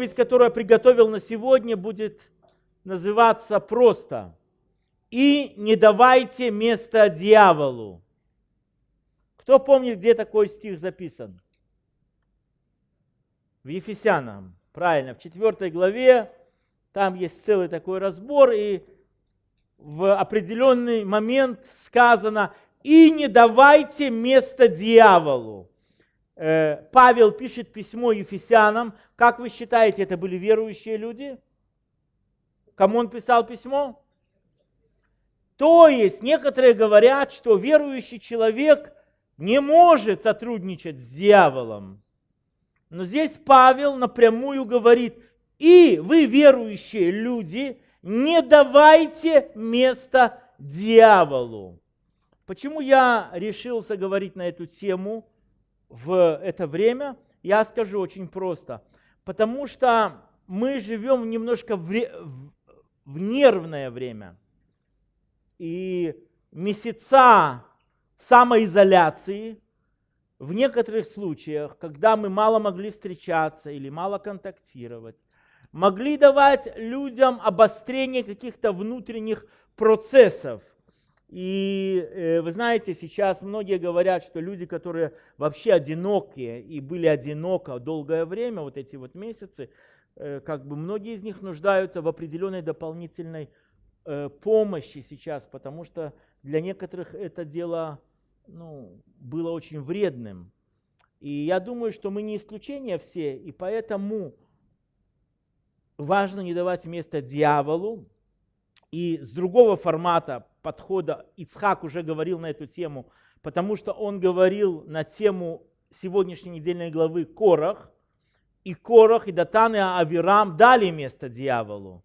проповедь, которую я приготовил на сегодня, будет называться просто «И не давайте место дьяволу». Кто помнит, где такой стих записан? В Ефесянам, правильно, в 4 главе, там есть целый такой разбор, и в определенный момент сказано «И не давайте место дьяволу». Э, Павел пишет письмо Ефесянам. Как вы считаете, это были верующие люди? Кому он писал письмо? То есть некоторые говорят, что верующий человек не может сотрудничать с дьяволом. Но здесь Павел напрямую говорит, и вы, верующие люди, не давайте место дьяволу. Почему я решился говорить на эту тему в это время? Я скажу очень просто. Потому что мы живем немножко в, в нервное время. И месяца самоизоляции в некоторых случаях, когда мы мало могли встречаться или мало контактировать, могли давать людям обострение каких-то внутренних процессов. И э, вы знаете, сейчас многие говорят, что люди, которые вообще одинокие и были одиноко долгое время, вот эти вот месяцы, э, как бы многие из них нуждаются в определенной дополнительной э, помощи сейчас, потому что для некоторых это дело ну, было очень вредным. И я думаю, что мы не исключение все, и поэтому важно не давать место дьяволу. И с другого формата подхода Ицхак уже говорил на эту тему, потому что он говорил на тему сегодняшней недельной главы Корах. И Корах, и Датан, и Авирам дали место дьяволу.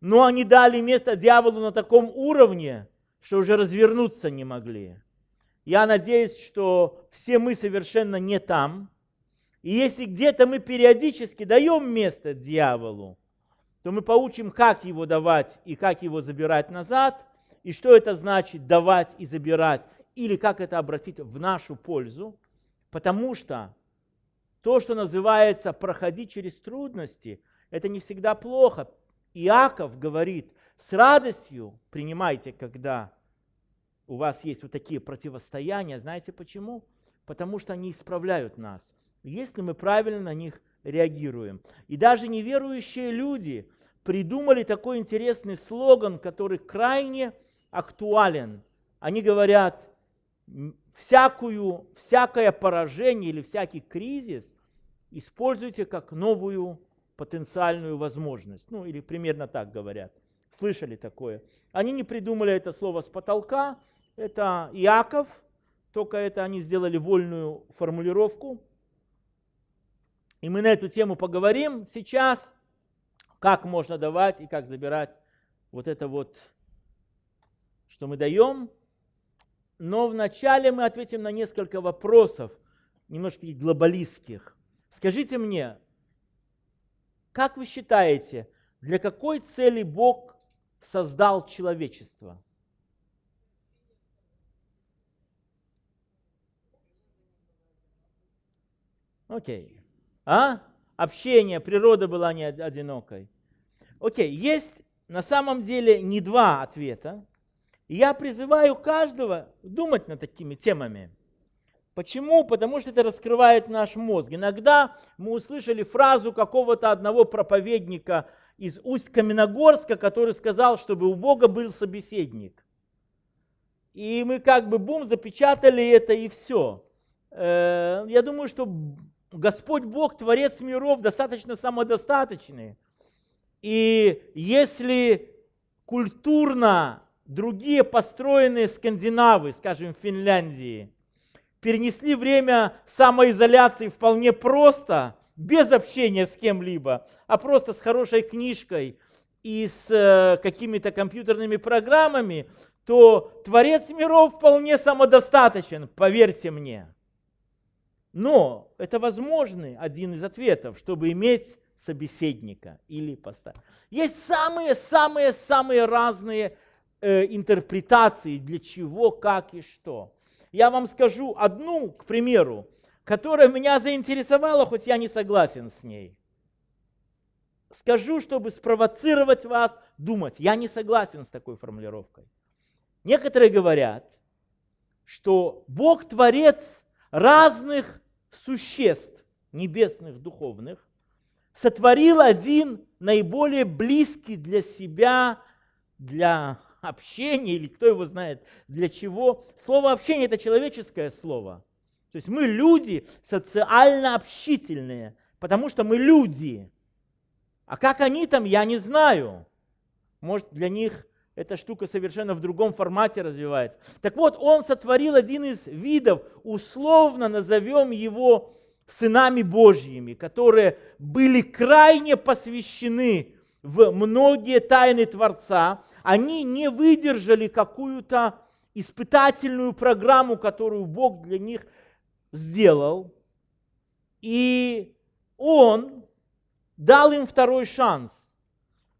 Но они дали место дьяволу на таком уровне, что уже развернуться не могли. Я надеюсь, что все мы совершенно не там, и если где-то мы периодически даем место дьяволу, то мы получим, как его давать и как его забирать назад, и что это значит давать и забирать, или как это обратить в нашу пользу, потому что то, что называется проходить через трудности, это не всегда плохо. Иаков говорит, с радостью принимайте, когда у вас есть вот такие противостояния. Знаете почему? Потому что они исправляют нас если мы правильно на них реагируем. И даже неверующие люди придумали такой интересный слоган, который крайне актуален. Они говорят, всякую, всякое поражение или всякий кризис используйте как новую потенциальную возможность. Ну, или примерно так говорят. Слышали такое? Они не придумали это слово с потолка. Это Иаков, только это они сделали вольную формулировку. И мы на эту тему поговорим сейчас, как можно давать и как забирать вот это вот, что мы даем. Но вначале мы ответим на несколько вопросов, немножко глобалистских. Скажите мне, как вы считаете, для какой цели Бог создал человечество? Окей. Okay. А? Общение, природа была не одинокой. Окей, есть на самом деле не два ответа. Я призываю каждого думать над такими темами. Почему? Потому что это раскрывает наш мозг. Иногда мы услышали фразу какого-то одного проповедника из Усть-Каменогорска, который сказал, чтобы у Бога был собеседник. И мы как бы бум, запечатали это и все. Э, я думаю, что Господь Бог, Творец миров, достаточно самодостаточный. И если культурно другие построенные скандинавы, скажем, Финляндии, перенесли время самоизоляции вполне просто, без общения с кем-либо, а просто с хорошей книжкой и с э, какими-то компьютерными программами, то Творец миров вполне самодостаточен, поверьте мне. Но это возможный один из ответов, чтобы иметь собеседника или поставить. Есть самые-самые-самые разные э, интерпретации, для чего, как и что. Я вам скажу одну, к примеру, которая меня заинтересовала, хоть я не согласен с ней. скажу, чтобы спровоцировать вас думать. Я не согласен с такой формулировкой. Некоторые говорят, что Бог творец разных существ, небесных, духовных, сотворил один наиболее близкий для себя, для общения, или кто его знает, для чего. Слово общение – это человеческое слово. То есть мы люди социально общительные, потому что мы люди. А как они там, я не знаю. Может, для них эта штука совершенно в другом формате развивается. Так вот, он сотворил один из видов, условно назовем его сынами Божьими, которые были крайне посвящены в многие тайны Творца. Они не выдержали какую-то испытательную программу, которую Бог для них сделал. И Он дал им второй шанс.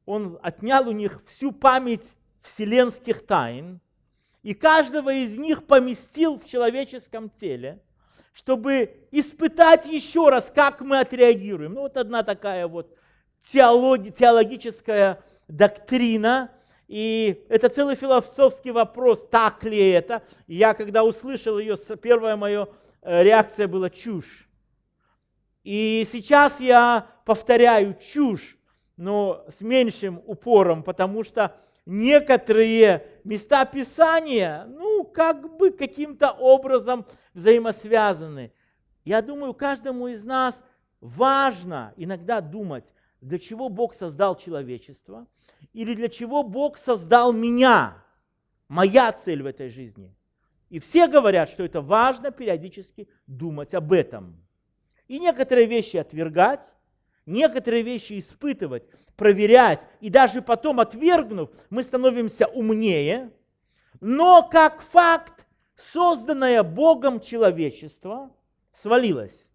Он отнял у них всю память вселенских тайн и каждого из них поместил в человеческом теле, чтобы испытать еще раз, как мы отреагируем. Ну вот одна такая вот теологи, теологическая доктрина, и это целый философский вопрос, так ли это. я, когда услышал ее, первая моя э, реакция была чушь. И сейчас я повторяю чушь, но с меньшим упором, потому что некоторые места Писания, ну, как бы каким-то образом взаимосвязаны. Я думаю, каждому из нас важно иногда думать, для чего Бог создал человечество, или для чего Бог создал меня, моя цель в этой жизни. И все говорят, что это важно периодически думать об этом и некоторые вещи отвергать, некоторые вещи испытывать, проверять, и даже потом отвергнув, мы становимся умнее. Но как факт, созданное Богом человечество свалилось.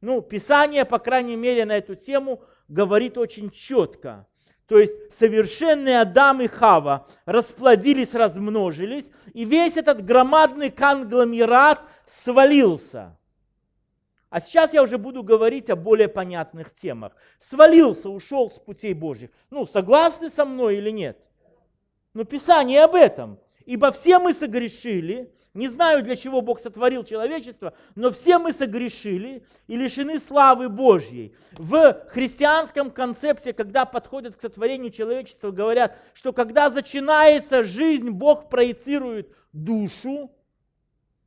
Ну, Писание, по крайней мере, на эту тему говорит очень четко. То есть совершенные Адам и Хава расплодились, размножились, и весь этот громадный конгломерат свалился – а сейчас я уже буду говорить о более понятных темах. Свалился, ушел с путей Божьих. Ну, согласны со мной или нет? Но Писание об этом. Ибо все мы согрешили, не знаю, для чего Бог сотворил человечество, но все мы согрешили и лишены славы Божьей. В христианском концепте, когда подходят к сотворению человечества, говорят, что когда начинается жизнь, Бог проецирует душу,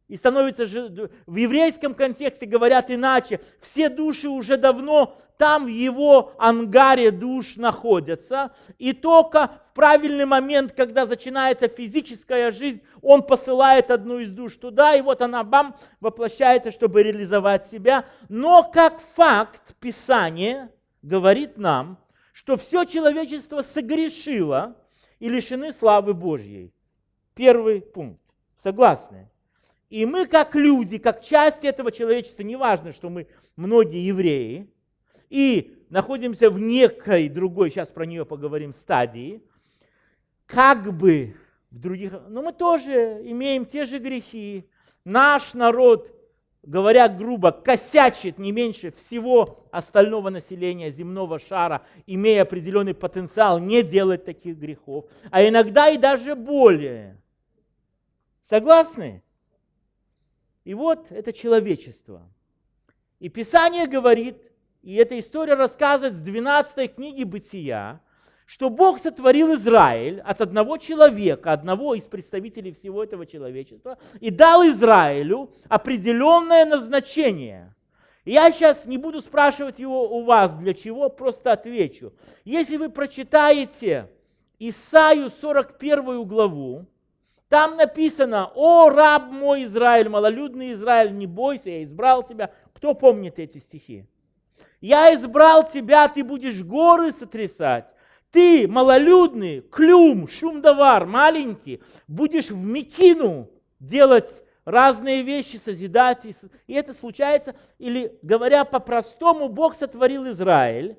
и становится же, в еврейском контексте говорят иначе, все души уже давно там в его ангаре душ находятся, и только в правильный момент, когда начинается физическая жизнь, он посылает одну из душ туда, и вот она, бам, воплощается, чтобы реализовать себя. Но как факт Писание говорит нам, что все человечество согрешило и лишены славы Божьей. Первый пункт. Согласны? И мы как люди, как часть этого человечества, неважно, что мы многие евреи, и находимся в некой другой, сейчас про нее поговорим, стадии, как бы в других, но мы тоже имеем те же грехи. Наш народ, говоря грубо, косячит не меньше всего остального населения земного шара, имея определенный потенциал не делать таких грехов, а иногда и даже более. Согласны? И вот это человечество. И Писание говорит, и эта история рассказывает с 12 книги Бытия, что Бог сотворил Израиль от одного человека, одного из представителей всего этого человечества, и дал Израилю определенное назначение. Я сейчас не буду спрашивать его у вас, для чего, просто отвечу. Если вы прочитаете Исаию 41 главу, там написано, о, раб мой Израиль, малолюдный Израиль, не бойся, я избрал тебя. Кто помнит эти стихи? Я избрал тебя, ты будешь горы сотрясать. Ты, малолюдный, клюм, шумдавар, маленький, будешь в Микину делать разные вещи, созидать. И это случается, или говоря по-простому, Бог сотворил Израиль,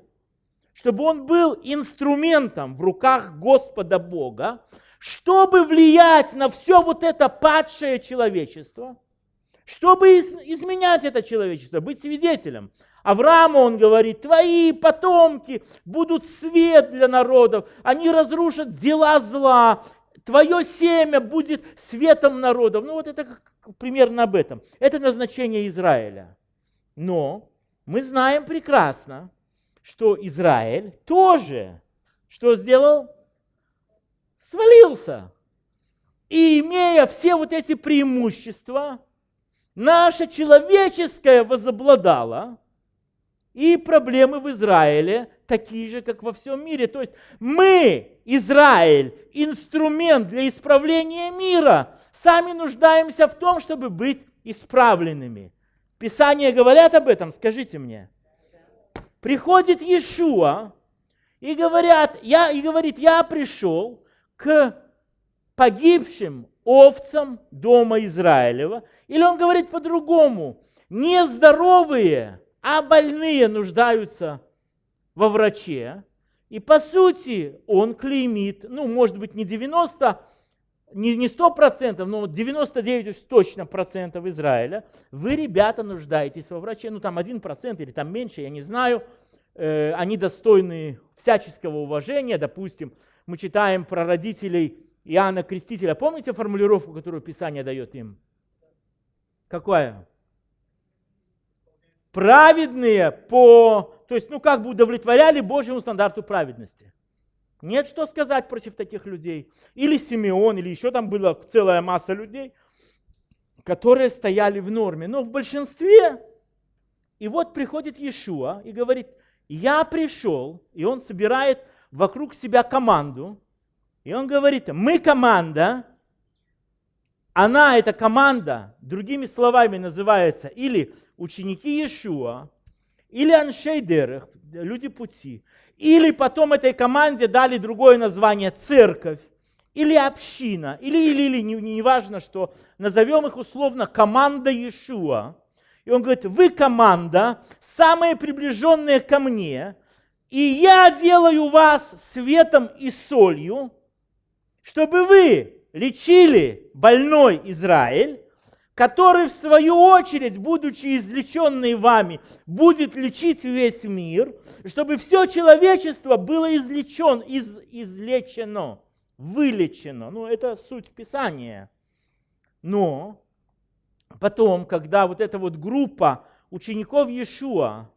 чтобы он был инструментом в руках Господа Бога, чтобы влиять на все вот это падшее человечество, чтобы изменять это человечество, быть свидетелем. Аврааму он говорит, твои потомки будут свет для народов, они разрушат дела зла, твое семя будет светом народов. Ну вот это примерно об этом. Это назначение Израиля. Но мы знаем прекрасно, что Израиль тоже что сделал? Свалился. И имея все вот эти преимущества, наша человеческая возобладала, и проблемы в Израиле такие же, как во всем мире. То есть мы, Израиль, инструмент для исправления мира, сами нуждаемся в том, чтобы быть исправленными. Писания говорят об этом, скажите мне. Приходит Иешуа и, говорят, я, и говорит, я пришел к погибшим овцам дома Израилева. Или он говорит по-другому, нездоровые а больные нуждаются во враче. И по сути он клеймит, ну, может быть, не 90, не, не 100%, но 99 точно процентов Израиля. Вы, ребята, нуждаетесь во враче. Ну, там 1% или там меньше, я не знаю. Э, они достойны всяческого уважения. Допустим, мы читаем про родителей Иоанна Крестителя. Помните формулировку, которую Писание дает им? Какая? праведные по, то есть, ну как бы удовлетворяли Божьему стандарту праведности. Нет что сказать против таких людей. Или Симеон, или еще там была целая масса людей, которые стояли в норме. Но в большинстве, и вот приходит Иешуа и говорит, я пришел, и он собирает вокруг себя команду, и он говорит, мы команда, она, эта команда, другими словами называется или ученики Иешуа, или Аншейдерах, люди пути, или потом этой команде дали другое название церковь, или община, или, или, или, не, не важно что, назовем их условно команда Иешуа. И он говорит, вы команда, самые приближенные ко мне, и я делаю вас светом и солью, чтобы вы лечили больной Израиль, который в свою очередь, будучи излеченный вами, будет лечить весь мир, чтобы все человечество было излечен, из, излечено, вылечено. Ну, это суть Писания. Но потом, когда вот эта вот группа учеников Иешуа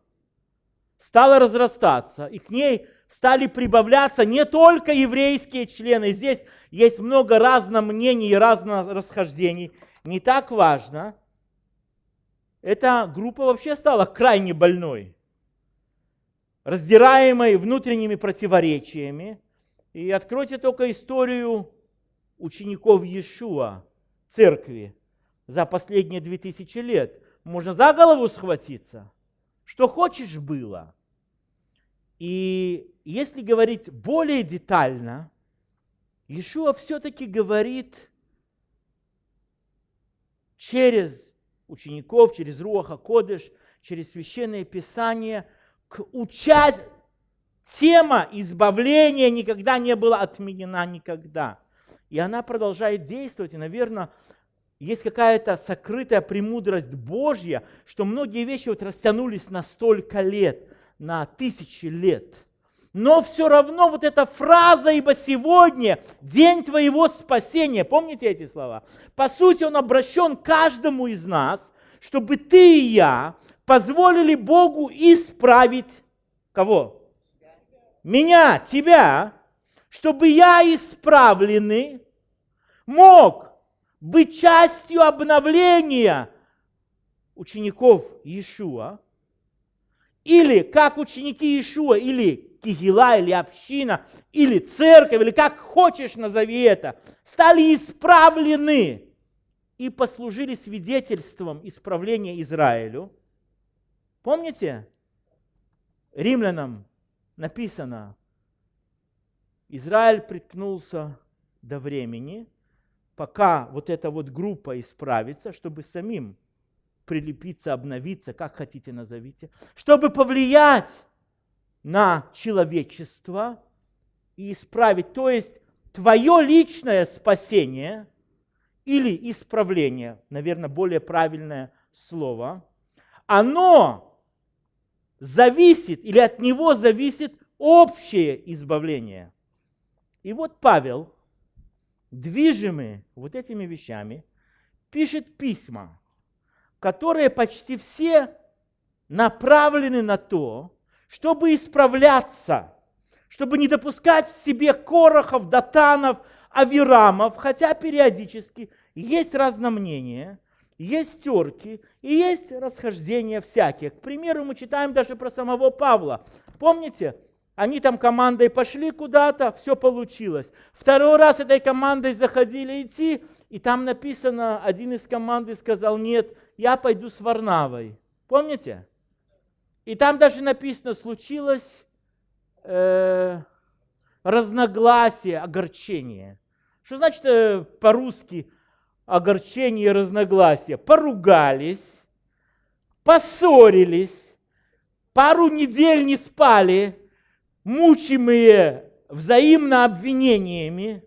стала разрастаться, и к ней стали прибавляться не только еврейские члены. Здесь есть много разных мнений и разных расхождений. Не так важно. Эта группа вообще стала крайне больной, раздираемой внутренними противоречиями. И откройте только историю учеников Иешуа, церкви, за последние две тысячи лет. Можно за голову схватиться. Что хочешь было. И если говорить более детально, Иешуа все-таки говорит через учеников, через Руаха Кодыш, через Священное Писание к участию. Тема избавления никогда не была отменена никогда. И она продолжает действовать. И, наверное, есть какая-то сокрытая премудрость Божья, что многие вещи вот растянулись на столько лет, на тысячи лет – но все равно вот эта фраза «Ибо сегодня день твоего спасения», помните эти слова? По сути, он обращен каждому из нас, чтобы ты и я позволили Богу исправить кого? Меня, тебя, чтобы я исправленный мог быть частью обновления учеников Иешуа, или как ученики Иешуа, или кигила или община, или церковь, или как хочешь назови это, стали исправлены и послужили свидетельством исправления Израилю. Помните? Римлянам написано, Израиль приткнулся до времени, пока вот эта вот группа исправится, чтобы самим прилепиться, обновиться, как хотите назовите, чтобы повлиять на человечество и исправить. То есть твое личное спасение или исправление, наверное, более правильное слово, оно зависит или от него зависит общее избавление. И вот Павел, движимый вот этими вещами, пишет письма, которые почти все направлены на то, чтобы исправляться, чтобы не допускать в себе корохов, датанов, авирамов, хотя периодически есть разномнения, есть терки и есть расхождения всякие. К примеру, мы читаем даже про самого Павла. Помните, они там командой пошли куда-то, все получилось. Второй раз этой командой заходили идти, и там написано, один из команды сказал, нет, я пойду с Варнавой. Помните? И там даже написано, случилось э, разногласие, огорчение. Что значит э, по-русски огорчение разногласие? Поругались, поссорились, пару недель не спали, мучимые взаимно обвинениями.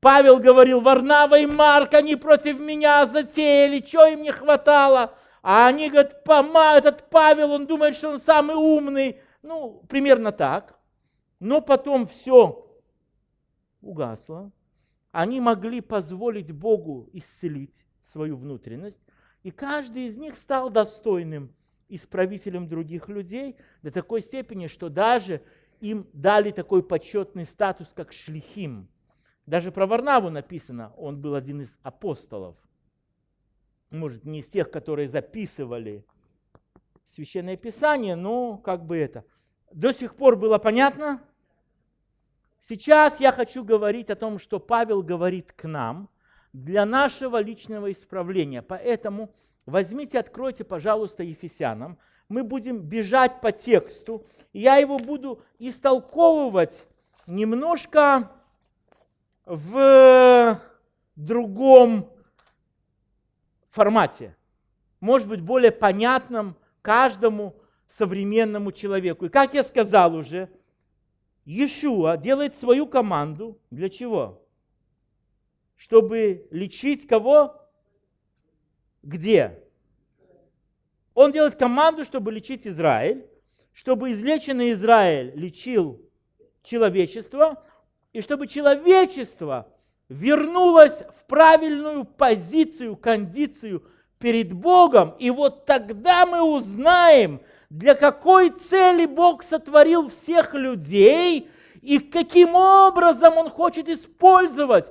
Павел говорил, Варнава и Марк, они против меня затеяли, что им не хватало? А они говорят, Пома, этот Павел, он думает, что он самый умный. Ну, примерно так. Но потом все угасло. Они могли позволить Богу исцелить свою внутренность. И каждый из них стал достойным исправителем других людей до такой степени, что даже им дали такой почетный статус, как шлихим. Даже про Варнаву написано, он был один из апостолов. Может, не из тех, которые записывали Священное Писание, но как бы это. До сих пор было понятно? Сейчас я хочу говорить о том, что Павел говорит к нам для нашего личного исправления. Поэтому возьмите, откройте, пожалуйста, Ефесянам мы будем бежать по тексту, я его буду истолковывать немножко в другом формате, может быть, более понятном каждому современному человеку. И как я сказал уже, Иешуа делает свою команду для чего? Чтобы лечить кого? Где? Он делает команду, чтобы лечить Израиль, чтобы излеченный Израиль лечил человечество, и чтобы человечество вернулось в правильную позицию, кондицию перед Богом. И вот тогда мы узнаем, для какой цели Бог сотворил всех людей и каким образом Он хочет использовать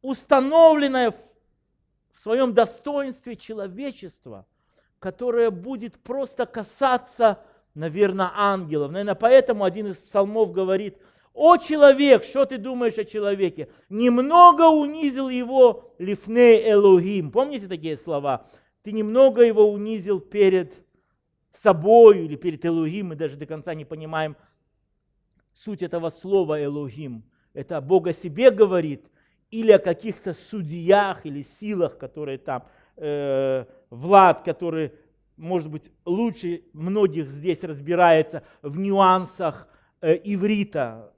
установленное в своем достоинстве человечество – которая будет просто касаться, наверное, ангелов. Наверное, поэтому один из псалмов говорит, «О человек, что ты думаешь о человеке? Немного унизил его лифней Элогим». Помните такие слова? Ты немного его унизил перед собой или перед Элогим. Мы даже до конца не понимаем суть этого слова Элогим. Это Бог о себе говорит или о каких-то судьях или силах, которые там э, Влад, который, может быть, лучше многих здесь разбирается в нюансах э, иврита.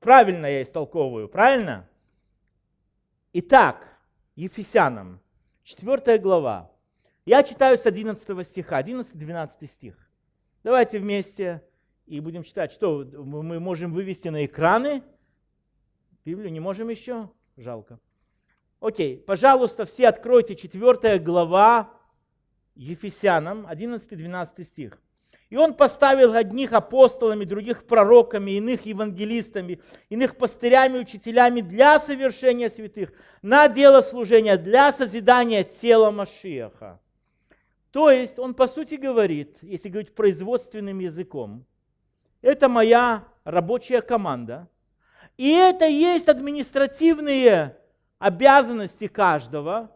Правильно я истолковываю, правильно? Итак, Ефесянам, 4 глава. Я читаю с 11 стиха, 11-12 стих. Давайте вместе и будем читать. Что, мы можем вывести на экраны? Библию не можем еще? Жалко. Окей, пожалуйста, все откройте 4 глава Ефесянам, 11-12 стих. И он поставил одних апостолами, других пророками, иных евангелистами, иных пастырями, учителями для совершения святых, на дело служения, для созидания тела Машиаха. То есть он по сути говорит, если говорить производственным языком, это моя рабочая команда, и это есть административные обязанности каждого.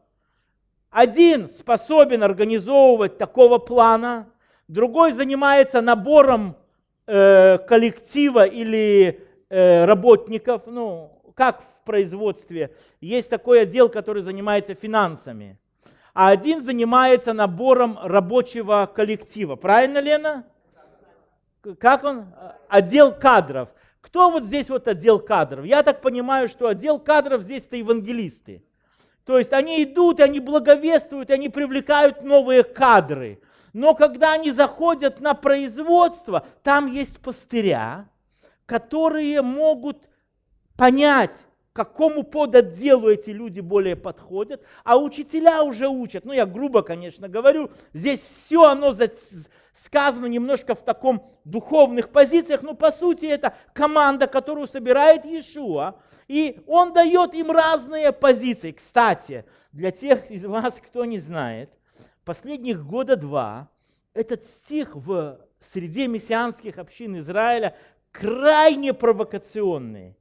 Один способен организовывать такого плана, другой занимается набором э, коллектива или э, работников. Ну, как в производстве. Есть такой отдел, который занимается финансами. А один занимается набором рабочего коллектива. Правильно, Лена? Как он? Отдел кадров. Кто вот здесь вот отдел кадров? Я так понимаю, что отдел кадров здесь это евангелисты. То есть они идут, и они благовествуют, и они привлекают новые кадры. Но когда они заходят на производство, там есть пастыря, которые могут понять, какому подотделу эти люди более подходят, а учителя уже учат. Ну, я грубо, конечно, говорю, здесь все оно сказано немножко в таком духовных позициях, но по сути это команда, которую собирает Иешуа, и он дает им разные позиции. Кстати, для тех из вас, кто не знает, последних года два этот стих в среде мессианских общин Израиля крайне провокационный.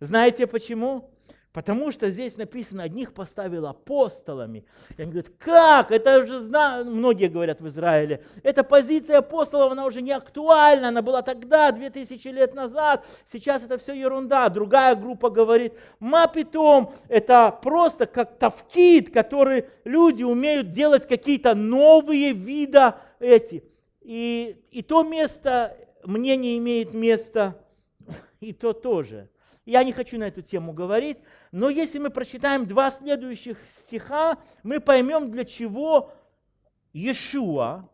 Знаете почему? Потому что здесь написано, одних поставил апостолами. И они говорят, как? Это уже знают, многие говорят в Израиле, эта позиция апостолов, она уже не актуальна, она была тогда, 2000 лет назад, сейчас это все ерунда. Другая группа говорит, мапитом, это просто как тавкид, который люди умеют делать какие-то новые вида эти. И, и то место, мнение имеет место, и то тоже. Я не хочу на эту тему говорить, но если мы прочитаем два следующих стиха, мы поймем, для чего Иешуа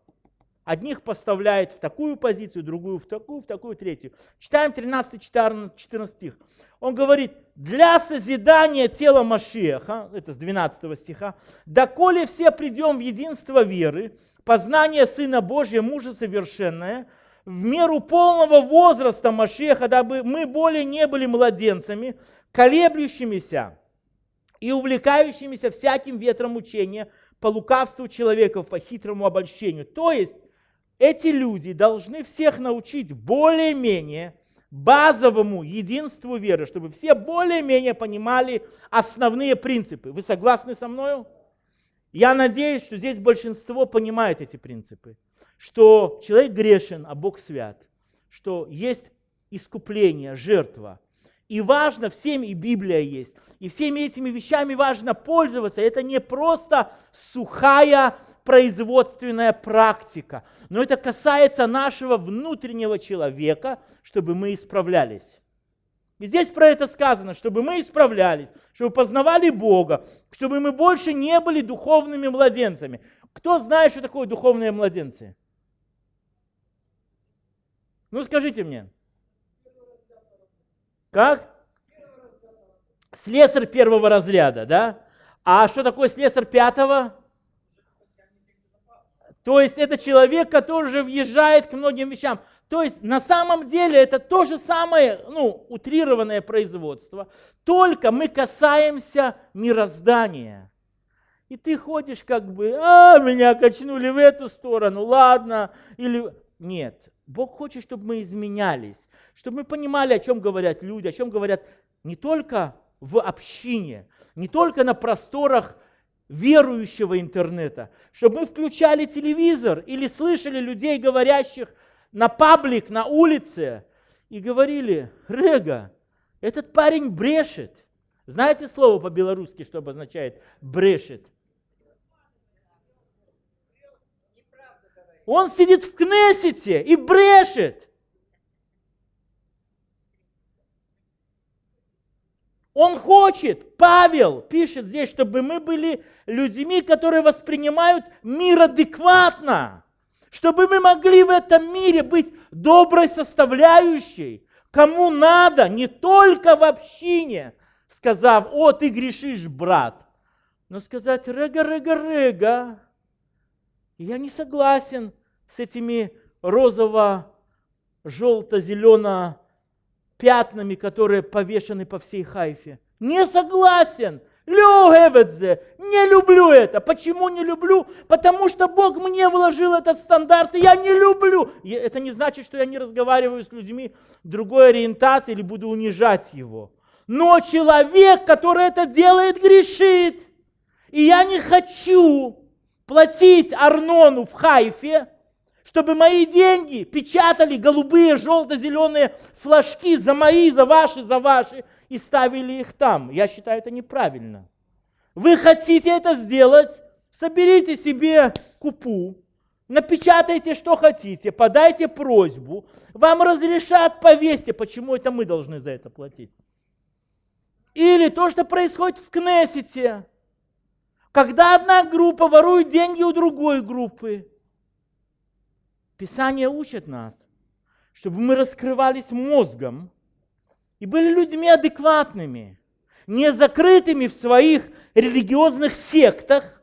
одних поставляет в такую позицию, другую в такую, в такую, третью. Читаем 13-14 стих. Он говорит, для созидания тела Машеха, это с 12 стиха, доколе все придем в единство веры, познание Сына Божия, мужа совершенное – в меру полного возраста Машеха, дабы мы более не были младенцами, колеблющимися и увлекающимися всяким ветром учения по лукавству человеков, по хитрому обольщению. То есть эти люди должны всех научить более-менее базовому единству веры, чтобы все более-менее понимали основные принципы. Вы согласны со мной? Я надеюсь, что здесь большинство понимает эти принципы что человек грешен, а Бог свят, что есть искупление, жертва. И важно всем, и Библия есть, и всеми этими вещами важно пользоваться. Это не просто сухая производственная практика, но это касается нашего внутреннего человека, чтобы мы исправлялись. И здесь про это сказано, чтобы мы исправлялись, чтобы познавали Бога, чтобы мы больше не были духовными младенцами. Кто знает, что такое духовные младенцы? Ну скажите мне. Как? Слесарь первого разряда, да? А что такое слесарь пятого? То есть это человек, который уже въезжает к многим вещам. То есть на самом деле это то же самое, ну, утрированное производство, только мы касаемся мироздания. И ты ходишь как бы, а, меня качнули в эту сторону, ладно, или... Нет, Бог хочет, чтобы мы изменялись, чтобы мы понимали, о чем говорят люди, о чем говорят не только в общине, не только на просторах верующего интернета, чтобы мы включали телевизор или слышали людей, говорящих на паблик, на улице, и говорили, Рега, этот парень брешет. Знаете слово по-белорусски, что обозначает брешет? Он сидит в Кнессете и брешет. Он хочет, Павел пишет здесь, чтобы мы были людьми, которые воспринимают мир адекватно, чтобы мы могли в этом мире быть доброй составляющей, кому надо, не только в общине, сказав, о, ты грешишь, брат, но сказать, рега, рега, рега, я не согласен с этими розово-желто-зелено пятнами, которые повешены по всей Хайфе. Не согласен. Люгеведзе. Не люблю это. Почему не люблю? Потому что Бог мне вложил этот стандарт, и я не люблю. Это не значит, что я не разговариваю с людьми другой ориентации или буду унижать его. Но человек, который это делает, грешит. И я не хочу, платить Арнону в Хайфе, чтобы мои деньги печатали голубые, желто-зеленые флажки за мои, за ваши, за ваши, и ставили их там. Я считаю это неправильно. Вы хотите это сделать? Соберите себе купу, напечатайте, что хотите, подайте просьбу, вам разрешат, повесьте. Почему это мы должны за это платить? Или то, что происходит в Кнессете – когда одна группа ворует деньги у другой группы. Писание учит нас, чтобы мы раскрывались мозгом и были людьми адекватными, не закрытыми в своих религиозных сектах,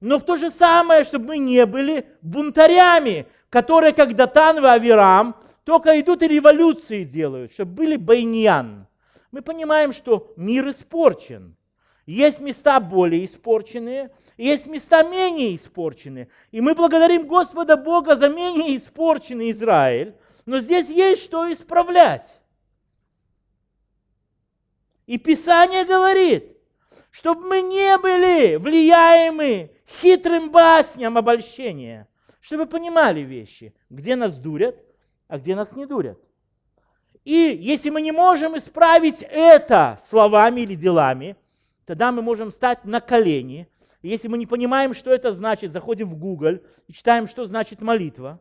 но в то же самое, чтобы мы не были бунтарями, которые, как Датан и Авирам, только идут и революции делают, чтобы были байньян. Мы понимаем, что мир испорчен. Есть места более испорченные, есть места менее испорченные. И мы благодарим Господа Бога за менее испорченный Израиль, но здесь есть что исправлять. И Писание говорит, чтобы мы не были влияемы хитрым басням обольщения, чтобы понимали вещи, где нас дурят, а где нас не дурят. И если мы не можем исправить это словами или делами, тогда мы можем стать на колени. Если мы не понимаем, что это значит, заходим в Google и читаем, что значит молитва.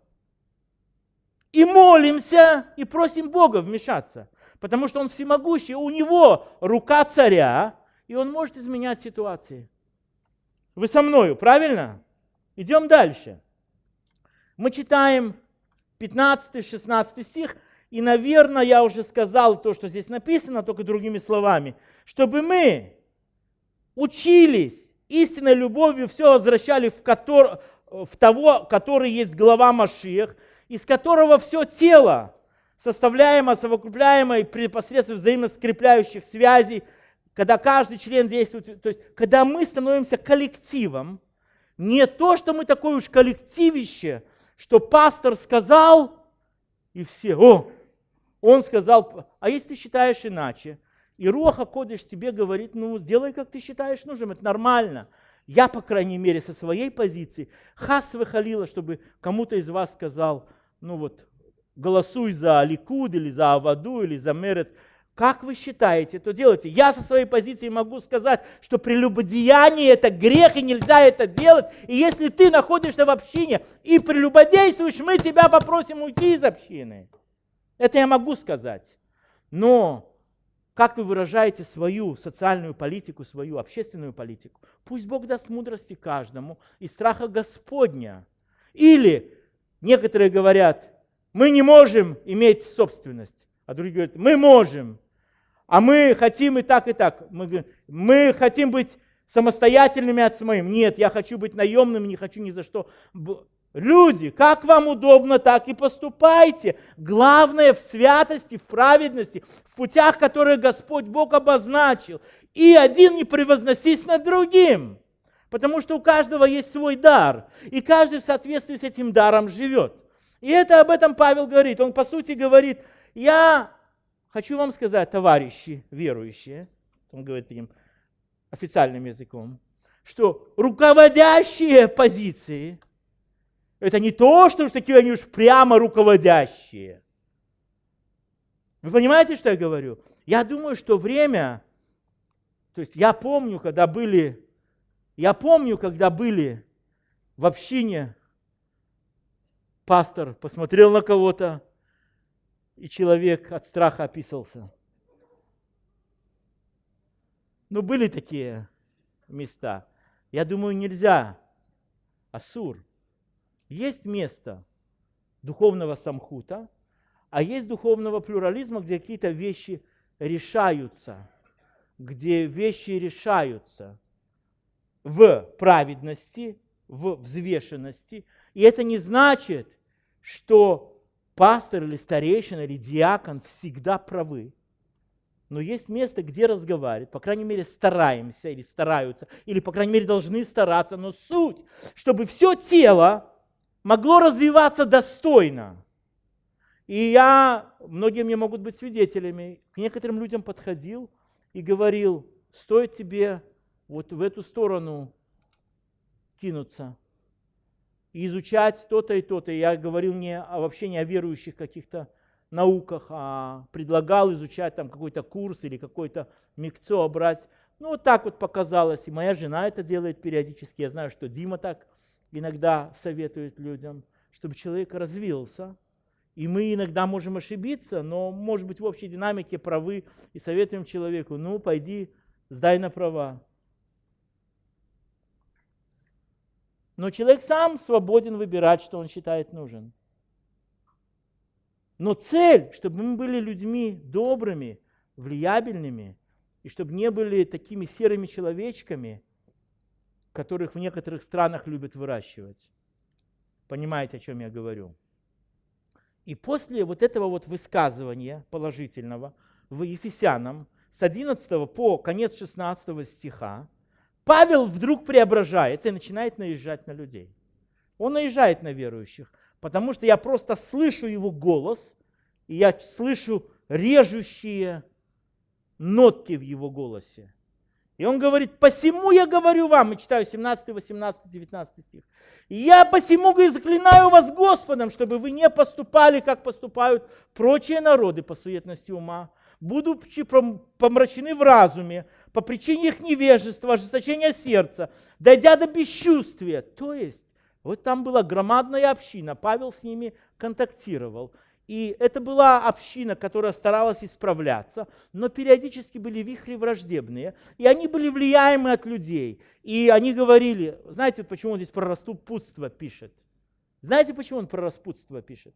И молимся, и просим Бога вмешаться. Потому что Он всемогущий, у Него рука царя, и Он может изменять ситуации. Вы со мною, правильно? Идем дальше. Мы читаем 15-16 стих, и, наверное, я уже сказал то, что здесь написано, только другими словами. Чтобы мы учились истинной любовью, все возвращали в, котор, в того, который есть глава Машиах, из которого все тело, составляемо, совокупляемо и при посредством взаимно скрепляющих связей, когда каждый член действует, то есть когда мы становимся коллективом, не то, что мы такое уж коллективище, что пастор сказал, и все, о, он сказал, а если ты считаешь иначе, и Руаха Кодыш тебе говорит, ну, сделай, как ты считаешь нужным, это нормально. Я, по крайней мере, со своей позиции, хас выхалила, чтобы кому-то из вас сказал, ну вот, голосуй за Ликуд или за Аваду или за Мерец. Как вы считаете, то делайте. Я со своей позиции могу сказать, что прелюбодеяние это грех, и нельзя это делать. И если ты находишься в общине и прелюбодействуешь, мы тебя попросим уйти из общины. Это я могу сказать. Но как вы выражаете свою социальную политику, свою общественную политику? Пусть Бог даст мудрости каждому и страха Господня. Или некоторые говорят, мы не можем иметь собственность, а другие говорят, мы можем, а мы хотим и так, и так. Мы, мы хотим быть самостоятельными от своим. Нет, я хочу быть наемным, не хочу ни за что Люди, как вам удобно, так и поступайте. Главное в святости, в праведности, в путях, которые Господь Бог обозначил. И один не превозносись над другим. Потому что у каждого есть свой дар. И каждый в соответствии с этим даром живет. И это об этом Павел говорит. Он по сути говорит, я хочу вам сказать, товарищи верующие, он говорит таким официальным языком, что руководящие позиции – это не то, что уж такие они уж прямо руководящие. Вы понимаете, что я говорю? Я думаю, что время, то есть я помню, когда были, я помню, когда были в общине, пастор посмотрел на кого-то, и человек от страха описался. Но были такие места. Я думаю, нельзя. Асур. Есть место духовного самхута, а есть духовного плюрализма, где какие-то вещи решаются, где вещи решаются в праведности, в взвешенности. И это не значит, что пастор или старейшина или диакон всегда правы. Но есть место, где разговаривать, по крайней мере, стараемся или стараются, или, по крайней мере, должны стараться, но суть, чтобы все тело могло развиваться достойно. И я, многие мне могут быть свидетелями, к некоторым людям подходил и говорил, стоит тебе вот в эту сторону кинуться и изучать то-то и то-то. Я говорил не о, вообще не о верующих каких-то науках, а предлагал изучать там какой-то курс или какой-то микцо брать. Ну, вот так вот показалось. И моя жена это делает периодически. Я знаю, что Дима так иногда советует людям, чтобы человек развился. И мы иногда можем ошибиться, но, может быть, в общей динамике правы и советуем человеку, ну, пойди, сдай на права. Но человек сам свободен выбирать, что он считает нужен. Но цель, чтобы мы были людьми добрыми, влиябельными, и чтобы не были такими серыми человечками, которых в некоторых странах любят выращивать. Понимаете, о чем я говорю? И после вот этого вот высказывания положительного в Ефесянам с 11 по конец 16 стиха Павел вдруг преображается и начинает наезжать на людей. Он наезжает на верующих, потому что я просто слышу его голос, и я слышу режущие нотки в его голосе. И он говорит, посему я говорю вам, и читаю 17, 18, 19 стих. Я посему говорю, заклинаю вас Господом, чтобы вы не поступали, как поступают прочие народы по суетности ума, будучи помрачены в разуме, по причине их невежества, ожесточения сердца, дойдя до бесчувствия. То есть, вот там была громадная община, Павел с ними контактировал. И это была община, которая старалась исправляться, но периодически были вихри враждебные, и они были влияемы от людей. И они говорили, знаете, почему он здесь про распутство пишет? Знаете, почему он про распутство пишет?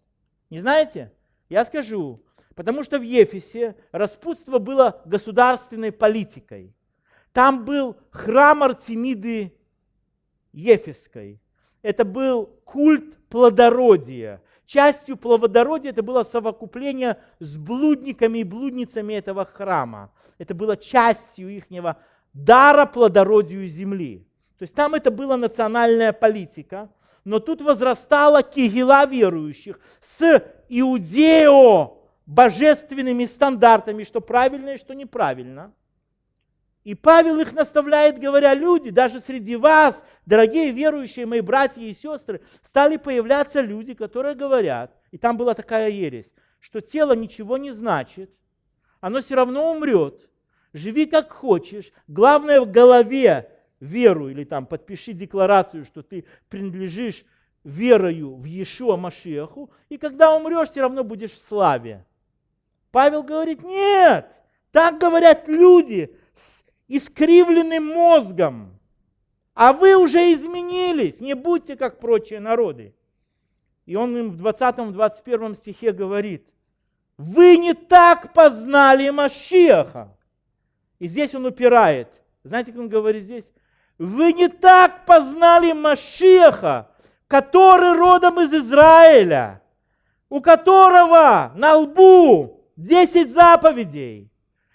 Не знаете? Я скажу. Потому что в Ефесе распутство было государственной политикой. Там был храм Артемиды Ефесской. Это был культ плодородия. Частью плодородия это было совокупление с блудниками и блудницами этого храма. Это было частью ихнего дара плодородию земли. То есть там это была национальная политика, но тут возрастала кигила верующих с иудео божественными стандартами, что правильно и что неправильно. И Павел их наставляет, говоря, люди, даже среди вас, дорогие верующие мои братья и сестры, стали появляться люди, которые говорят, и там была такая ересь, что тело ничего не значит, оно все равно умрет, живи как хочешь, главное в голове веру или там подпиши декларацию, что ты принадлежишь верою в Иешуа Машеху, и когда умрешь, все равно будешь в славе. Павел говорит, нет, так говорят люди искривленным мозгом. А вы уже изменились, не будьте как прочие народы. И он им в 20-21 стихе говорит, вы не так познали Машеха. И здесь он упирает. Знаете, как он говорит здесь? Вы не так познали Машеха, который родом из Израиля, у которого на лбу 10 заповедей.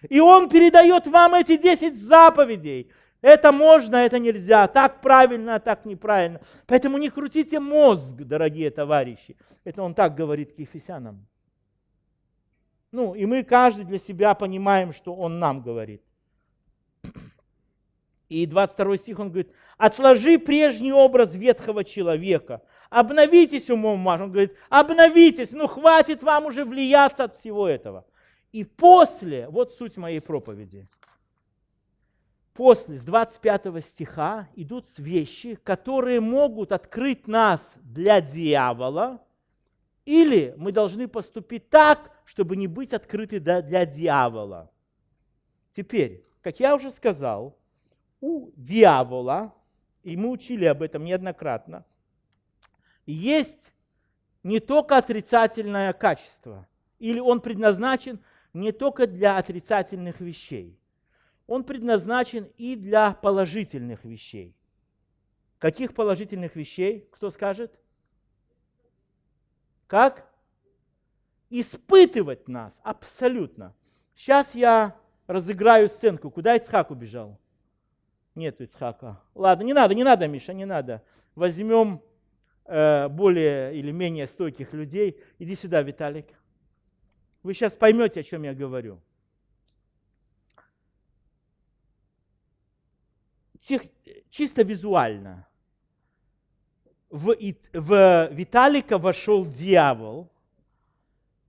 И он передает вам эти 10 заповедей. Это можно, это нельзя. Так правильно, а так неправильно. Поэтому не крутите мозг, дорогие товарищи. Это он так говорит к ефесянам. Ну, и мы каждый для себя понимаем, что он нам говорит. И 22 стих он говорит, отложи прежний образ ветхого человека, обновитесь умом вашим. Он говорит, обновитесь, ну хватит вам уже влияться от всего этого. И после, вот суть моей проповеди, после, с 25 стиха идут вещи, которые могут открыть нас для дьявола, или мы должны поступить так, чтобы не быть открыты для дьявола. Теперь, как я уже сказал, у дьявола, и мы учили об этом неоднократно, есть не только отрицательное качество, или он предназначен не только для отрицательных вещей. Он предназначен и для положительных вещей. Каких положительных вещей? Кто скажет? Как? Испытывать нас, абсолютно. Сейчас я разыграю сценку. Куда Ицхак убежал? Нет Ицхака. Ладно, не надо, не надо, Миша, не надо. Возьмем э, более или менее стойких людей. Иди сюда, Виталик. Вы сейчас поймете, о чем я говорю. Тех, чисто визуально. В, в Виталика вошел дьявол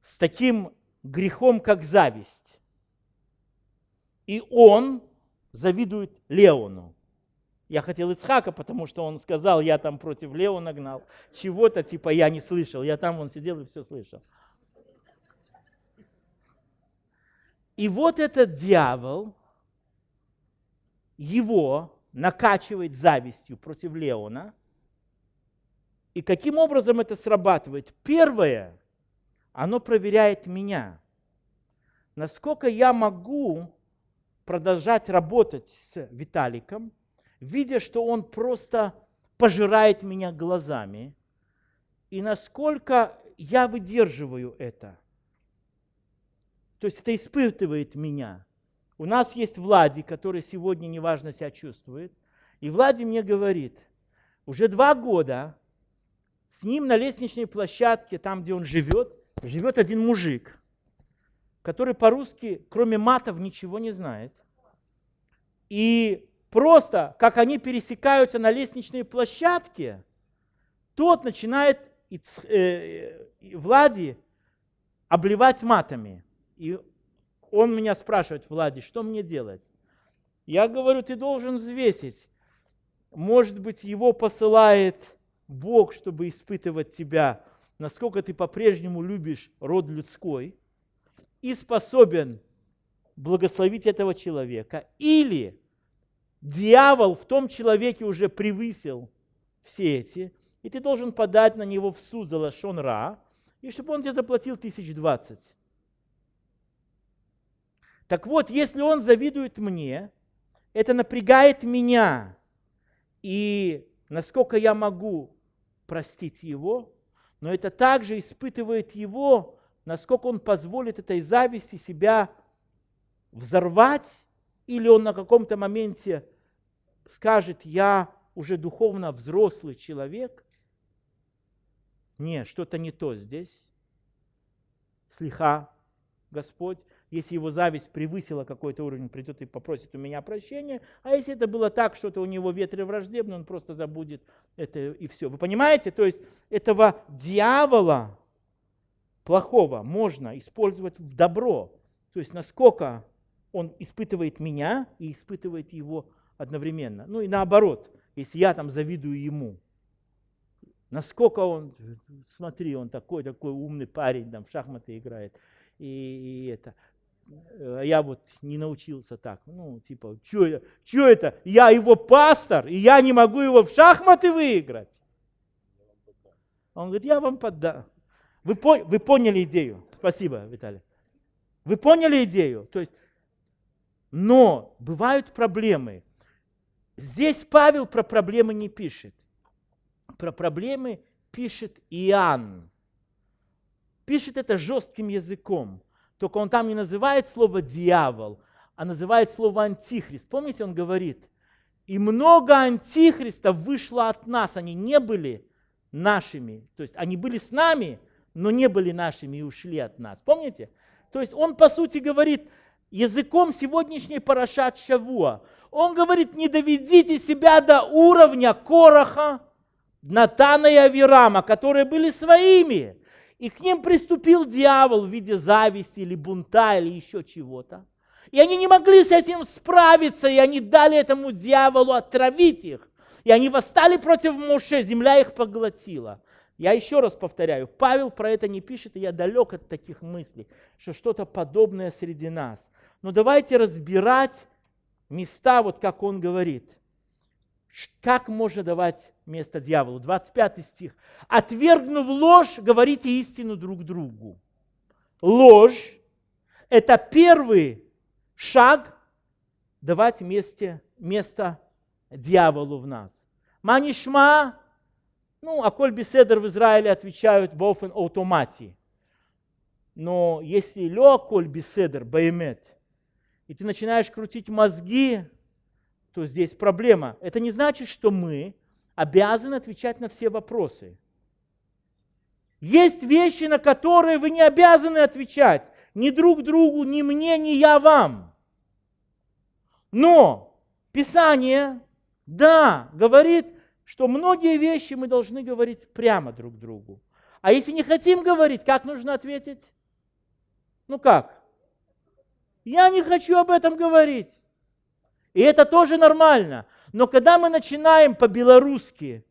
с таким грехом, как зависть. И он завидует Леону. Я хотел Ицхака, потому что он сказал, я там против Леона гнал. Чего-то типа я не слышал. Я там, он сидел и все слышал. И вот этот дьявол, его накачивает завистью против Леона, И каким образом это срабатывает? Первое, оно проверяет меня. Насколько я могу продолжать работать с Виталиком, видя, что он просто пожирает меня глазами, и насколько я выдерживаю это. То есть это испытывает меня. У нас есть Влади, который сегодня неважно себя чувствует. И Влади мне говорит, уже два года с ним на лестничной площадке, там, где он живет, живет один мужик, который по-русски, кроме матов, ничего не знает. И просто, как они пересекаются на лестничной площадке, тот начинает э, Влади обливать матами. И он меня спрашивает, Влади, что мне делать? Я говорю, ты должен взвесить. Может быть, его посылает Бог, чтобы испытывать тебя, насколько ты по-прежнему любишь род людской и способен благословить этого человека. Или дьявол в том человеке уже превысил все эти, и ты должен подать на него в суд за лашон ра, и чтобы он тебе заплатил тысяч двадцать. Так вот, если он завидует мне, это напрягает меня. И насколько я могу простить его, но это также испытывает его, насколько он позволит этой зависти себя взорвать, или он на каком-то моменте скажет, я уже духовно взрослый человек, не, что-то не то здесь. Слиха, Господь, если его зависть превысила какой-то уровень, придет и попросит у меня прощения. А если это было так, что-то у него ветры враждебны, он просто забудет это и все. Вы понимаете? То есть этого дьявола плохого можно использовать в добро. То есть насколько он испытывает меня и испытывает его одновременно. Ну и наоборот, если я там завидую ему, насколько он, смотри, он такой, такой умный парень, там в шахматы играет, и, и это. А я вот не научился так, ну, типа, что это, что это, я его пастор, и я не могу его в шахматы выиграть. Он говорит, я вам поддам. Вы, вы поняли идею? Спасибо, Виталий. Вы поняли идею? То есть, но бывают проблемы. Здесь Павел про проблемы не пишет. Про проблемы пишет Иоанн. Пишет это жестким языком. Только он там не называет слово дьявол, а называет слово антихрист. Помните, он говорит, и много антихристов вышло от нас, они не были нашими. То есть они были с нами, но не были нашими и ушли от нас. Помните? То есть он, по сути, говорит языком сегодняшней Парашат Шавуа. Он говорит, не доведите себя до уровня Короха, Натана и Авирама, которые были своими. И к ним приступил дьявол в виде зависти или бунта или еще чего-то. И они не могли с этим справиться, и они дали этому дьяволу отравить их. И они восстали против Моше, земля их поглотила. Я еще раз повторяю, Павел про это не пишет, и я далек от таких мыслей, что что-то подобное среди нас. Но давайте разбирать места, вот как он говорит. Как можно давать место дьяволу? 25 стих. «Отвергнув ложь, говорите истину друг другу». Ложь – это первый шаг давать месте, место дьяволу в нас. Манишма, ну, а коль беседер в Израиле отвечают бофен автомати. Но если лё коль беседер, баймет, и ты начинаешь крутить мозги, то здесь проблема. Это не значит, что мы обязаны отвечать на все вопросы. Есть вещи, на которые вы не обязаны отвечать. Ни друг другу, ни мне, ни я вам. Но Писание, да, говорит, что многие вещи мы должны говорить прямо друг другу. А если не хотим говорить, как нужно ответить? Ну как? Я не хочу об этом говорить. И это тоже нормально. Но когда мы начинаем по-белорусски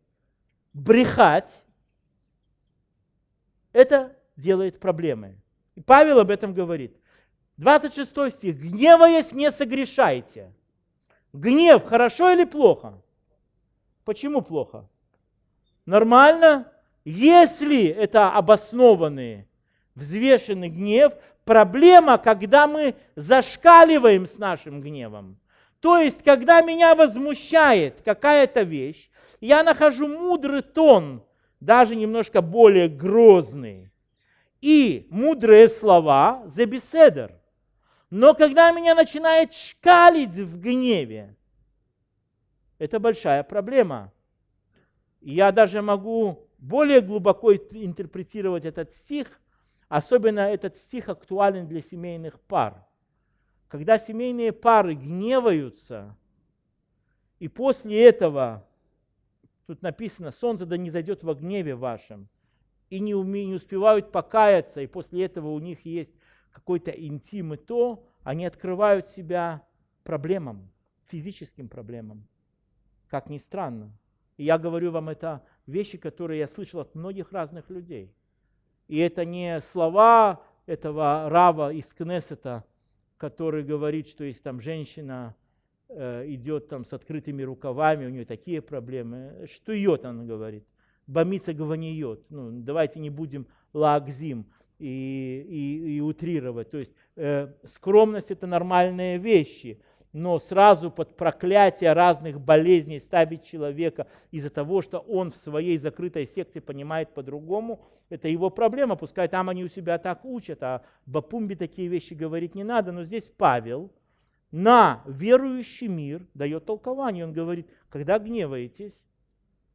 брехать, это делает проблемы. И Павел об этом говорит. 26 стих. «Гневаясь, не согрешайте». Гнев хорошо или плохо? Почему плохо? Нормально? Если это обоснованный, взвешенный гнев, проблема, когда мы зашкаливаем с нашим гневом. То есть, когда меня возмущает какая-то вещь, я нахожу мудрый тон, даже немножко более грозный, и мудрые слова за беседер. Но когда меня начинает шкалить в гневе, это большая проблема. Я даже могу более глубоко интерпретировать этот стих, особенно этот стих актуален для семейных пар. Когда семейные пары гневаются, и после этого, тут написано, солнце да не зайдет во гневе вашем, и не, уме, не успевают покаяться, и после этого у них есть какой-то интим и то, они открывают себя проблемам, физическим проблемам. Как ни странно. И я говорю вам это вещи, которые я слышал от многих разных людей. И это не слова этого Рава из Кнессета, который говорит, что если там женщина э, идет там с открытыми рукавами, у нее такие проблемы. Что йод, он говорит. Бомиться гваниет. Ну, давайте не будем лагзим и, и, и утрировать. То есть э, скромность это нормальные вещи но сразу под проклятие разных болезней ставить человека из-за того, что он в своей закрытой секте понимает по-другому, это его проблема. Пускай там они у себя так учат, а Бапумби такие вещи говорить не надо. Но здесь Павел на верующий мир дает толкование. Он говорит, когда гневаетесь,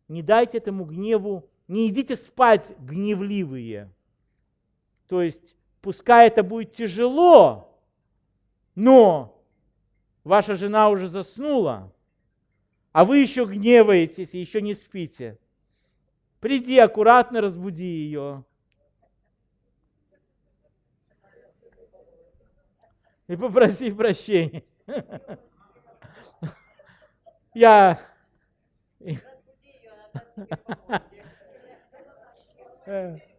не дайте этому гневу, не идите спать гневливые. То есть, пускай это будет тяжело, но ваша жена уже заснула, а вы еще гневаетесь и еще не спите. Приди аккуратно, разбуди ее. И попроси прощения. Я...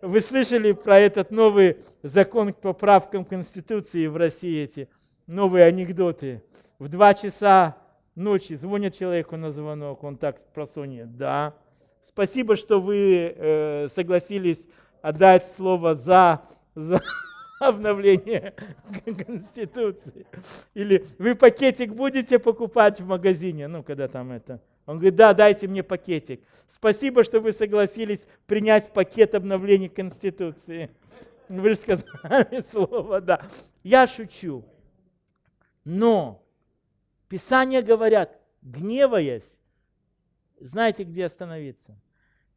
Вы слышали про этот новый закон к поправкам Конституции в России, эти новые анекдоты? в 2 часа ночи звонят человеку на звонок, он так просунет, да. Спасибо, что вы э, согласились отдать слово за, за обновление Конституции. Или вы пакетик будете покупать в магазине, ну, когда там это. Он говорит, да, дайте мне пакетик. Спасибо, что вы согласились принять пакет обновления Конституции. Вы же сказали слово, да. Я шучу. Но Писания говорят, гневаясь, знаете, где остановиться?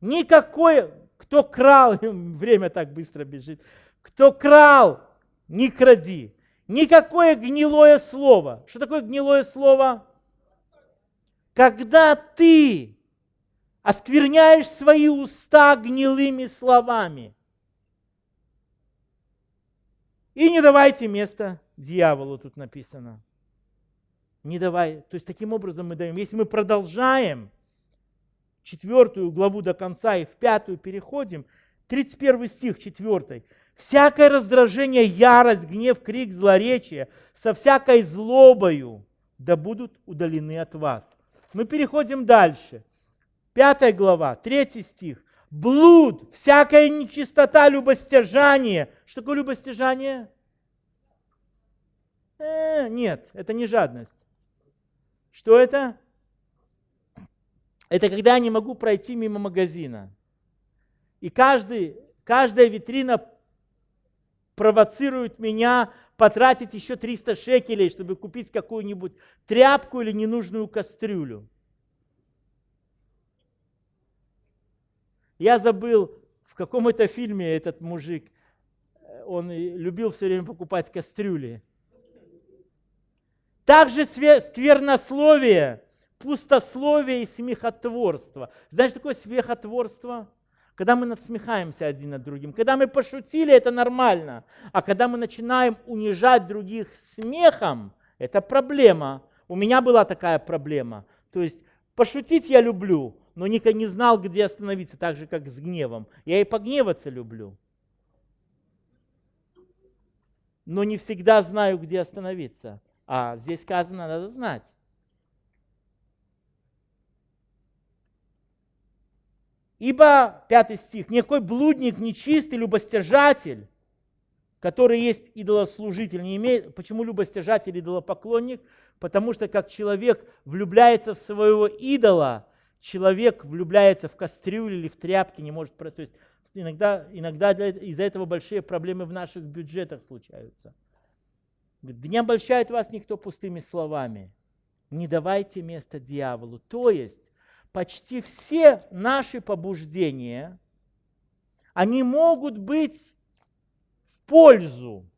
Никакой, кто крал, время так быстро бежит, кто крал, не кради. Никакое гнилое слово. Что такое гнилое слово? Когда ты оскверняешь свои уста гнилыми словами. И не давайте место дьяволу, тут написано не давай. То есть таким образом мы даем. Если мы продолжаем четвертую главу до конца и в пятую переходим, 31 стих, 4. «Всякое раздражение, ярость, гнев, крик, злоречие со всякой злобою да будут удалены от вас». Мы переходим дальше. Пятая глава, третий стих. Блуд, всякая нечистота, любостяжание. Что такое любостяжание? Э, нет, это не жадность. Что это? Это когда я не могу пройти мимо магазина. И каждый, каждая витрина провоцирует меня потратить еще 300 шекелей, чтобы купить какую-нибудь тряпку или ненужную кастрюлю. Я забыл, в каком это фильме этот мужик, он любил все время покупать кастрюли. Также сквернословие, пустословие и смехотворство. Знаешь, такое смехотворство? Когда мы надсмехаемся один над другим. Когда мы пошутили, это нормально. А когда мы начинаем унижать других смехом, это проблема. У меня была такая проблема. То есть пошутить я люблю, но никогда не знал, где остановиться, так же, как с гневом. Я и погневаться люблю. Но не всегда знаю, где остановиться. А здесь сказано, надо знать. Ибо, пятый стих, никакой блудник, нечистый, любостяжатель, который есть идолослужитель, не имеет... Почему любостяжатель, идолопоклонник? Потому что как человек влюбляется в своего идола, человек влюбляется в кастрюлю или в тряпки, не может... То есть иногда, иногда из-за этого большие проблемы в наших бюджетах случаются. Да не обольщает вас никто пустыми словами. Не давайте место дьяволу. То есть почти все наши побуждения, они могут быть в пользу.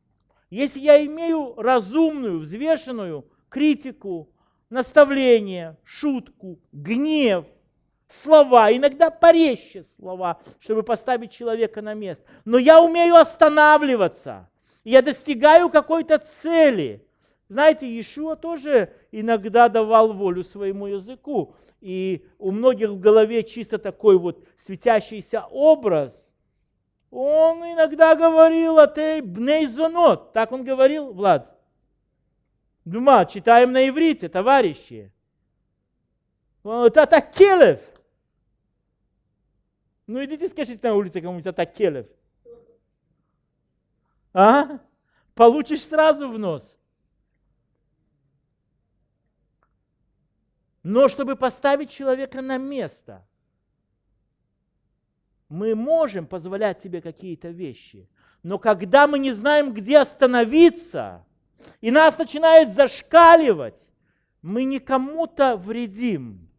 Если я имею разумную, взвешенную критику, наставление, шутку, гнев, слова, иногда порезче слова, чтобы поставить человека на место. Но я умею останавливаться, я достигаю какой-то цели. Знаете, Иешуа тоже иногда давал волю своему языку. И у многих в голове чисто такой вот светящийся образ. Он иногда говорил о «А бней зонот. Так он говорил, Влад? Дума, читаем на иврите, товарищи. Это Такелев. Ну идите скажите на улице кому-нибудь Атакелев. А? Получишь сразу в нос. Но чтобы поставить человека на место, мы можем позволять себе какие-то вещи. Но когда мы не знаем, где остановиться, и нас начинает зашкаливать, мы не кому-то вредим.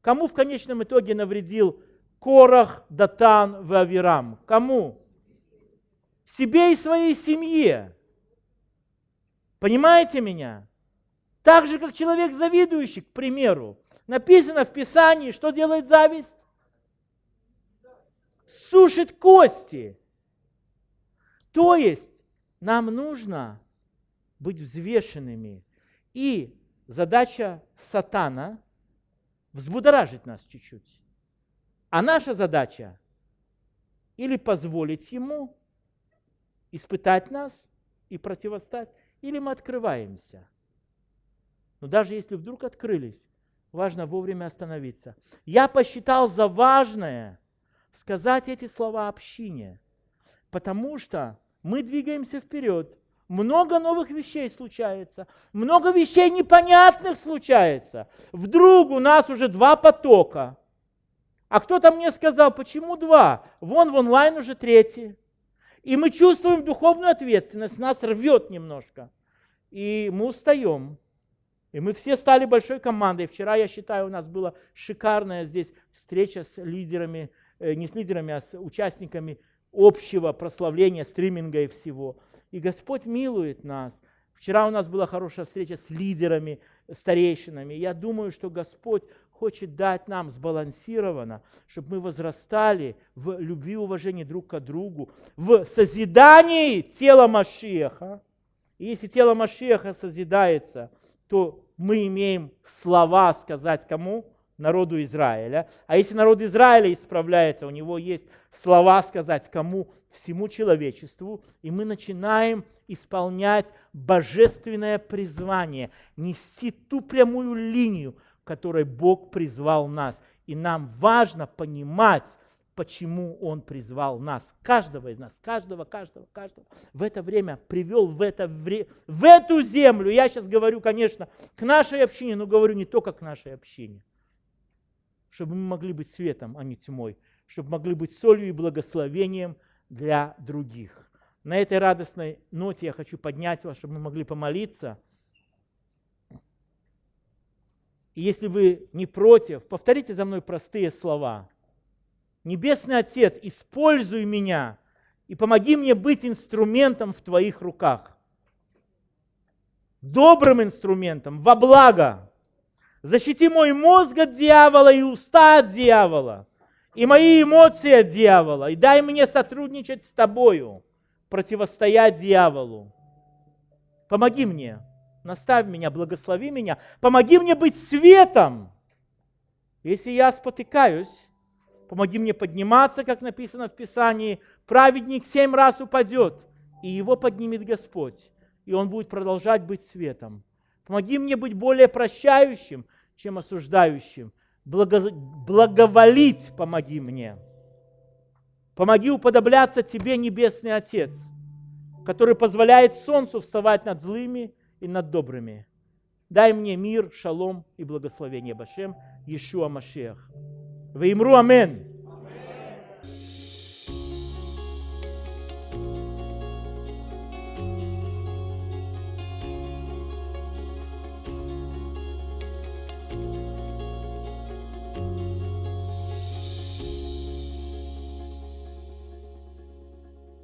Кому в конечном итоге навредил Корах, Датан, Вавирам? Кому? Себе и своей семье. Понимаете меня? Так же, как человек завидующий, к примеру. Написано в Писании, что делает зависть? Сушит кости. То есть нам нужно быть взвешенными. И задача сатана взбудоражить нас чуть-чуть. А наша задача или позволить ему испытать нас и противостать, или мы открываемся – но даже если вдруг открылись, важно вовремя остановиться. Я посчитал за важное сказать эти слова общине, потому что мы двигаемся вперед. Много новых вещей случается, много вещей непонятных случается. Вдруг у нас уже два потока. А кто-то мне сказал, почему два? Вон в онлайн уже третий. И мы чувствуем духовную ответственность, нас рвет немножко. И мы устаем. И мы все стали большой командой. Вчера, я считаю, у нас была шикарная здесь встреча с лидерами, э, не с лидерами, а с участниками общего прославления, стриминга и всего. И Господь милует нас. Вчера у нас была хорошая встреча с лидерами, старейшинами. Я думаю, что Господь хочет дать нам сбалансированно, чтобы мы возрастали в любви и уважении друг к другу, в созидании тела Машеха. И если тело Машеха созидается – то мы имеем слова сказать кому? Народу Израиля. А если народ Израиля исправляется, у него есть слова сказать кому? Всему человечеству. И мы начинаем исполнять божественное призвание, нести ту прямую линию, которой Бог призвал нас. И нам важно понимать, почему Он призвал нас, каждого из нас, каждого, каждого, каждого, в это время привел в, это вре... в эту землю. Я сейчас говорю, конечно, к нашей общине, но говорю не только к нашей общине, чтобы мы могли быть светом, а не тьмой, чтобы могли быть солью и благословением для других. На этой радостной ноте я хочу поднять вас, чтобы мы могли помолиться. Если вы не против, повторите за мной простые слова – Небесный Отец, используй меня и помоги мне быть инструментом в Твоих руках. Добрым инструментом, во благо. Защити мой мозг от дьявола и уста от дьявола, и мои эмоции от дьявола, и дай мне сотрудничать с Тобою, противостоять дьяволу. Помоги мне, наставь меня, благослови меня, помоги мне быть светом. Если я спотыкаюсь, Помоги мне подниматься, как написано в Писании. Праведник семь раз упадет, и его поднимет Господь. И он будет продолжать быть светом. Помоги мне быть более прощающим, чем осуждающим. Благо... Благоволить помоги мне. Помоги уподобляться Тебе, Небесный Отец, который позволяет солнцу вставать над злыми и над добрыми. Дай мне мир, шалом и благословение Башем, Иешуа Машех. Ваимру Амен.